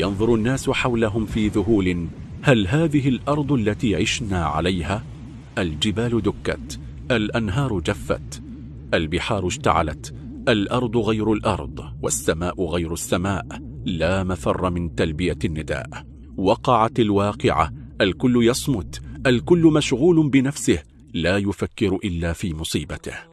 ينظر الناس حولهم في ذهول. هل هذه الأرض التي عشنا عليها؟ الجبال دكت الأنهار جفت البحار اشتعلت الأرض غير الأرض والسماء غير السماء. لا مفر من تلبية النداء. وقعت الواقعة الكل يصمت الكل مشغول بنفسه لا يفكر إلا في مصيبته.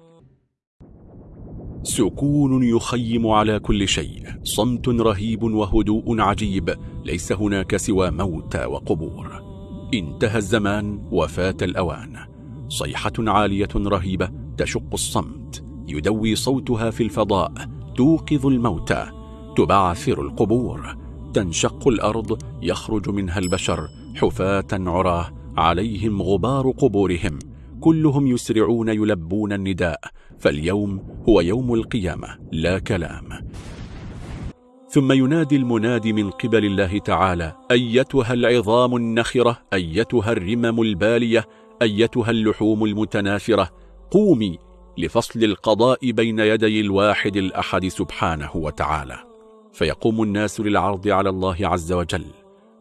سكون يخيم على كل شيء. صمت رهيب وهدوء عجيب. ليس هناك سوى موتى وقبور. انتهى الزمان وفات الأوان. صيحة عالية رهيبة تشق الصمت. يدوي صوتها في الفضاء. توقظ الموتى. تبعثر القبور. تنشق الأرض. يخرج منها البشر. حفاة عراه. عليهم غبار قبورهم. كلهم يسرعون يلبون النداء. فاليوم هو يوم القيامة لا كلام. ثم ينادي المنادي من قبل الله تعالى أيتها العظام النخرة أيتها الرمم البالية أيتها اللحوم المتناثرة. قومي لفصل القضاء بين يدي الواحد الأحد سبحانه وتعالى. فيقوم الناس للعرض على الله عز وجل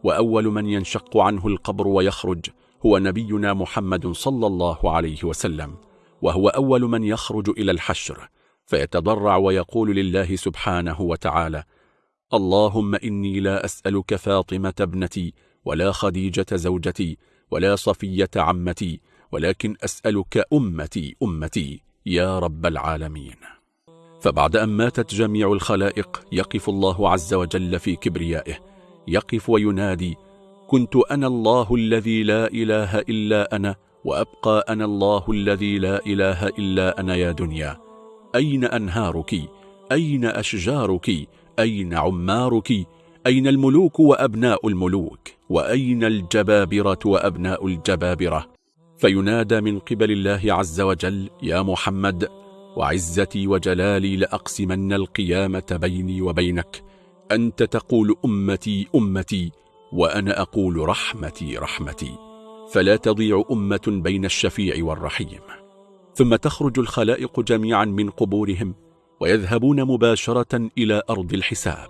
وأول من ينشق عنه القبر ويخرج هو نبينا محمد صلى الله عليه وسلم. وهو أول من يخرج إلى الحشر فيتضرع ويقول لله سبحانه وتعالى اللهم إني لا أسألك فاطمة ابنتي ولا خديجة زوجتي ولا صفية عمتي ولكن أسألك أمتي أمتي يا رب العالمين. فبعد أن ماتت جميع الخلائق يقف الله عز وجل في كبريائه يقف وينادي كنت أنا الله الذي لا إله إلا أنا وأبقى أنا الله الذي لا إله إلا أنا يا دنيا. أين أنهارك؟ أين أشجارك؟ أين عمارك؟ أين الملوك وأبناء الملوك؟ وأين الجبابرة وأبناء الجبابرة؟ فينادى من قبل الله عز وجل يا محمد وعزتي وجلالي لأقسمن القيامة بيني وبينك. أنت تقول أمتي أمتي وأنا أقول رحمتي رحمتي. فلا تضيع أمة بين الشفيع والرحيم. ثم تخرج الخلائق جميعا من قبورهم ويذهبون مباشرة إلى أرض الحساب.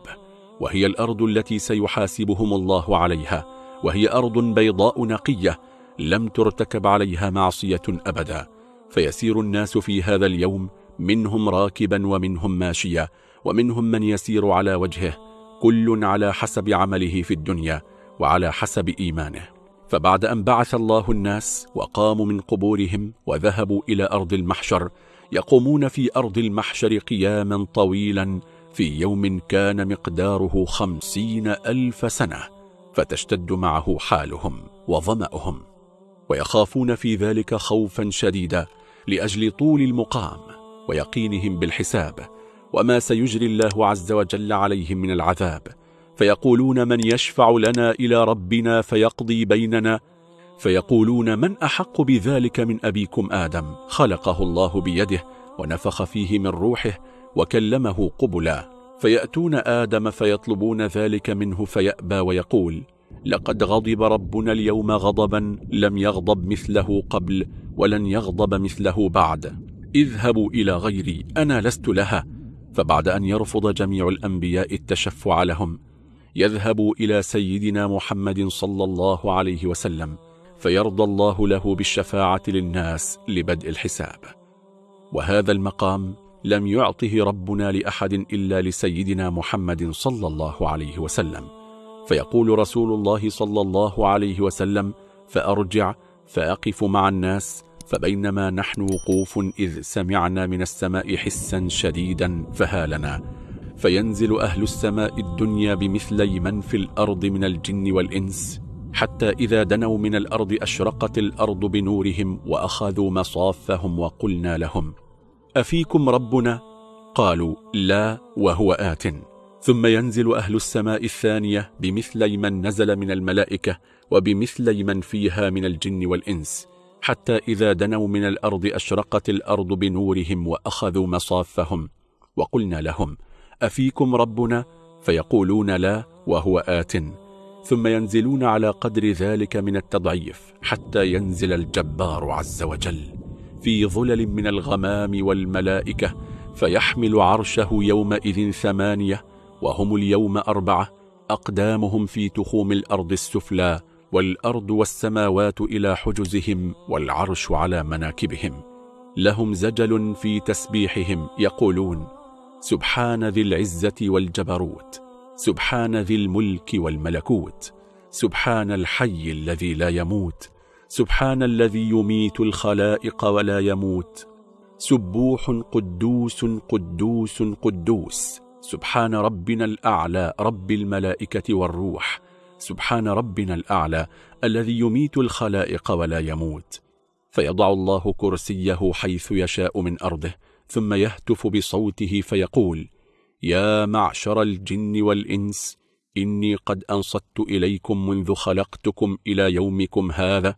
وهي الأرض التي سيحاسبهم الله عليها وهي أرض بيضاء نقية لم ترتكب عليها معصية أبدا. فيسير الناس في هذا اليوم منهم راكبا ومنهم ماشيا ومنهم من يسير على وجهه كل على حسب عمله في الدنيا وعلى حسب إيمانه. فبعد أن بعث الله الناس وقاموا من قبورهم وذهبوا إلى أرض المحشر يقومون في أرض المحشر قياما طويلا في يوم كان مقداره خمسين ألف سنة فتشتد معه حالهم وظمأهم ويخافون في ذلك خوفا شديدا لأجل طول المقام ويقينهم بالحساب وما سيجري الله عز وجل عليهم من العذاب فيقولون من يشفع لنا إلى ربنا فيقضي بيننا فيقولون من أحق بذلك من أبيكم آدم؟ خلقه الله بيده ونفخ فيه من روحه وكلمه قبلا فيأتون آدم فيطلبون ذلك منه فيأبى ويقول لقد غضب ربنا اليوم غضبا لم يغضب مثله قبل ولن يغضب مثله بعد اذهبوا إلى غيري أنا لست لها. فبعد أن يرفض جميع الأنبياء التشفع لهم يذهب إلى سيدنا محمد صلى الله عليه وسلم فيرضى الله له بالشفاعة للناس لبدء الحساب. وهذا المقام لم يعطه ربنا لأحد إلا لسيدنا محمد صلى الله عليه وسلم. فيقول رسول الله صلى الله عليه وسلم فأرجع فأقف مع الناس فبينما نحن وقوف إذ سمعنا من السماء حسا شديدا فهالنا فينزل أهل السماء الدنيا بمثلي من في الأرض من الجن والإنس حتى إذا دنوا من الأرض أشرقت الأرض بنورهم وأخذوا مصافهم وقلنا لهم أفيكم ربنا؟ قالوا لا وهو آت ثم ينزل أهل السماء الثانية بمثلي من نزل من الملائكة وبمثلي من فيها من الجن والإنس حتى إذا دنوا من الأرض أشرقت الأرض بنورهم وأخذوا مصافهم وقلنا لهم أفيكم ربنا؟ فيقولون لا وهو آت ثم ينزلون على قدر ذلك من التضعيف حتى ينزل الجبار عز وجل في ظلل من الغمام والملائكة فيحمل عرشه يومئذ ثمانية وهم اليوم أربعة أقدامهم في تخوم الأرض السفلى والأرض والسماوات إلى حجزهم والعرش على مناكبهم لهم زجل في تسبيحهم يقولون سبحان ذي العزة والجبروت سبحان ذي الملك والملكوت سبحان الحي الذي لا يموت سبحان الذي يميت الخلائق ولا يموت سبوح قدوس قدوس قدوس سبحان ربنا الأعلى رب الملائكة والروح سبحان ربنا الأعلى الذي يميت الخلائق ولا يموت فيضع الله كرسيه حيث يشاء من أرضه ثم يهتف بصوته فيقول يا معشر الجن والإنس إني قد أنصت إليكم منذ خلقتكم إلى يومكم هذا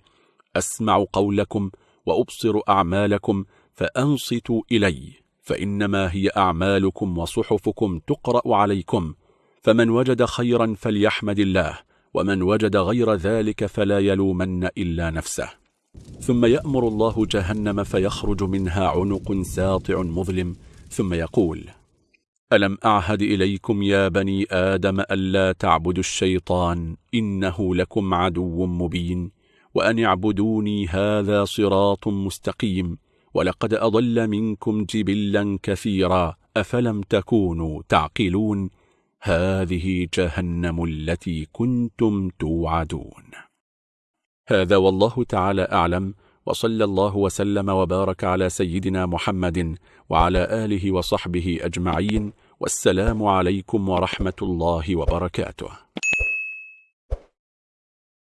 أسمع قولكم وأبصر أعمالكم فأنصتوا إلي فإنما هي أعمالكم وصحفكم تقرأ عليكم فمن وجد خيرا فليحمد الله ومن وجد غير ذلك فلا يلومن إلا نفسه. ثم يأمر الله جهنم فيخرج منها عنق ساطع مظلم ثم يقول ألم أعهد إليكم يا بني آدم ألا تعبدوا الشيطان إنه لكم عدو مبين وأن اعبدوني هذا صراط مستقيم ولقد أضل منكم جبلا كثيرا أفلم تكونوا تعقلون؟ هذه جهنم التي كنتم توعدون. هذا والله تعالى أعلم وصلى الله وسلم وبارك على سيدنا محمد وعلى آله وصحبه أجمعين والسلام عليكم ورحمة الله وبركاته.